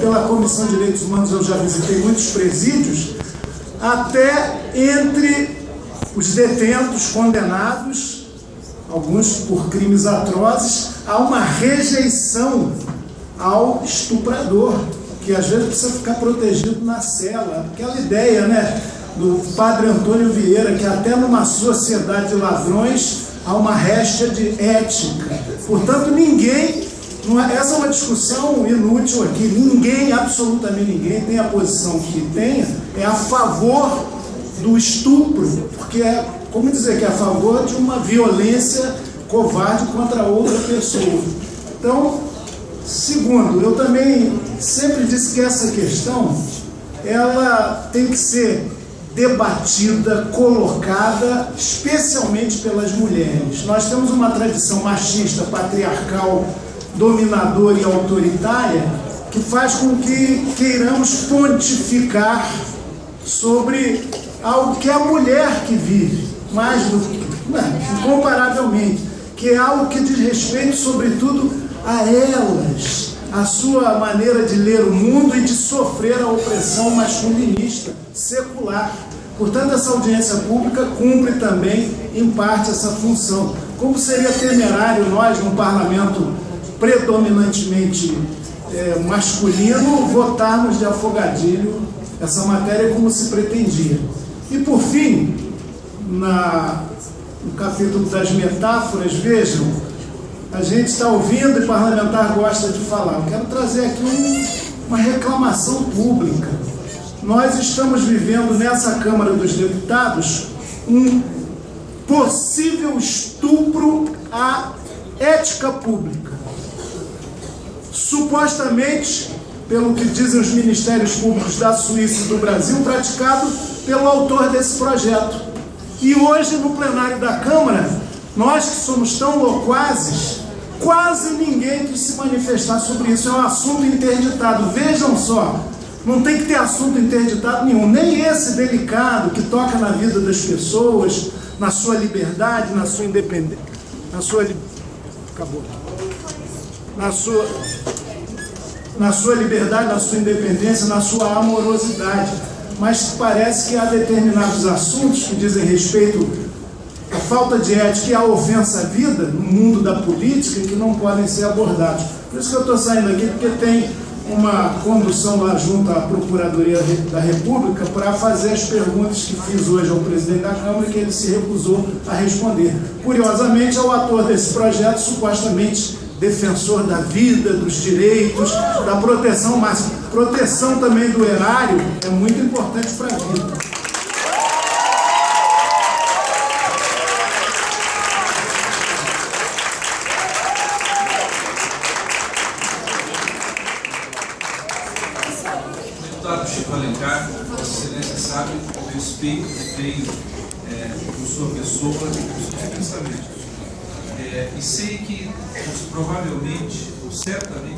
pela Comissão de Direitos Humanos eu já visitei muitos presídios, até entre os detentos condenados, alguns por crimes atrozes, há uma rejeição ao estuprador, que às vezes precisa ficar protegido na cela. Aquela ideia né, do padre Antônio Vieira, que até numa sociedade de ladrões há uma réstia de ética. Portanto, ninguém essa é uma discussão inútil aqui. Ninguém, absolutamente ninguém, tem a posição que tenha, é a favor do estupro, porque é, como dizer, que é a favor de uma violência covarde contra outra pessoa. Então, segundo, eu também sempre disse que essa questão, ela tem que ser debatida, colocada, especialmente pelas mulheres. Nós temos uma tradição machista, patriarcal, dominadora e autoritária que faz com que queiramos pontificar sobre algo que é a mulher que vive, mais do que, incomparavelmente, que é algo que diz respeito, sobretudo, a elas, a sua maneira de ler o mundo e de sofrer a opressão masculinista, secular. Portanto, essa audiência pública cumpre também, em parte, essa função. Como seria temerário nós, no parlamento predominantemente é, masculino, votarmos de afogadilho essa matéria como se pretendia. E por fim, na, no capítulo das metáforas, vejam, a gente está ouvindo e parlamentar gosta de falar. Eu quero trazer aqui um, uma reclamação pública. Nós estamos vivendo nessa Câmara dos Deputados um possível estupro à ética pública supostamente, pelo que dizem os ministérios públicos da Suíça e do Brasil, praticado pelo autor desse projeto. E hoje, no plenário da Câmara, nós que somos tão loquazes, quase ninguém quis se manifestar sobre isso. É um assunto interditado. Vejam só, não tem que ter assunto interditado nenhum, nem esse delicado que toca na vida das pessoas, na sua liberdade, na sua independência, na sua... Acabou na sua, na sua liberdade, na sua independência, na sua amorosidade. Mas parece que há determinados assuntos que dizem respeito à falta de ética e à ofensa à vida no mundo da política que não podem ser abordados. Por isso que eu estou saindo aqui, porque tem uma condução lá junto à Procuradoria da República para fazer as perguntas que fiz hoje ao presidente da Câmara que ele se recusou a responder. Curiosamente, é o ator desse projeto supostamente defensor da vida, dos direitos, da proteção máxima. Proteção também do erário é muito importante para a vida. Deputado Chico Alencar, Vossa Excelência sabe respeito que tenho é, por sua pessoa e por seus pensamentos. É, e sei que provavelmente, ou certamente,